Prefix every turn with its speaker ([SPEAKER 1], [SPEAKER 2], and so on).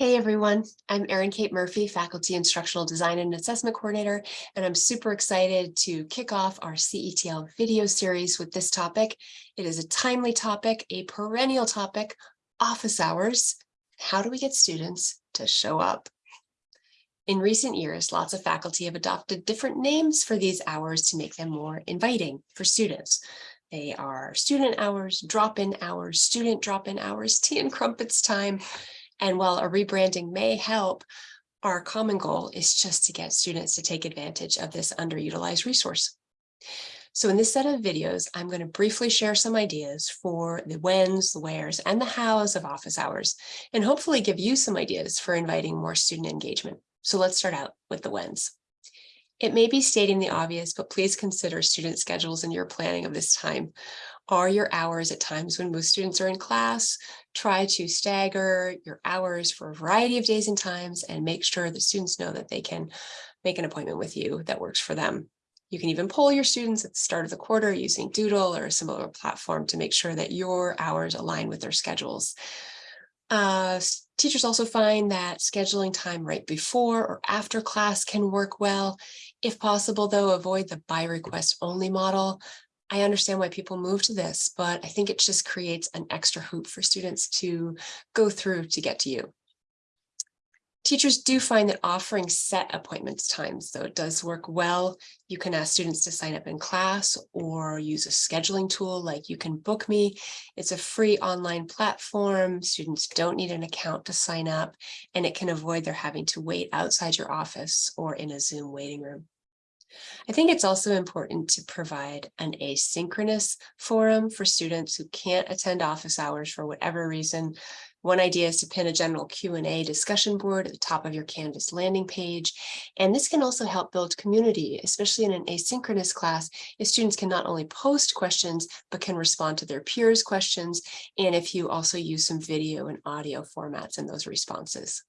[SPEAKER 1] Hey everyone, I'm Erin Kate Murphy, Faculty Instructional Design and Assessment Coordinator, and I'm super excited to kick off our CETL video series with this topic. It is a timely topic, a perennial topic, office hours. How do we get students to show up? In recent years, lots of faculty have adopted different names for these hours to make them more inviting for students. They are student hours, drop-in hours, student drop-in hours, tea and crumpets time, and while a rebranding may help, our common goal is just to get students to take advantage of this underutilized resource. So in this set of videos, I'm going to briefly share some ideas for the whens, the wheres, and the hows of office hours, and hopefully give you some ideas for inviting more student engagement. So let's start out with the whens. It may be stating the obvious, but please consider student schedules in your planning of this time. Are your hours at times when most students are in class? Try to stagger your hours for a variety of days and times and make sure the students know that they can make an appointment with you that works for them. You can even poll your students at the start of the quarter using Doodle or a similar platform to make sure that your hours align with their schedules. Uh, teachers also find that scheduling time right before or after class can work well. If possible, though, avoid the by request only model. I understand why people move to this, but I think it just creates an extra hoop for students to go through to get to you. Teachers do find that offering set appointments times, though it does work well. You can ask students to sign up in class or use a scheduling tool like You Can Book Me. It's a free online platform. Students don't need an account to sign up, and it can avoid their having to wait outside your office or in a Zoom waiting room. I think it's also important to provide an asynchronous forum for students who can't attend office hours for whatever reason. One idea is to pin a general Q&A discussion board at the top of your Canvas landing page. And this can also help build community, especially in an asynchronous class, if students can not only post questions, but can respond to their peers' questions, and if you also use some video and audio formats in those responses.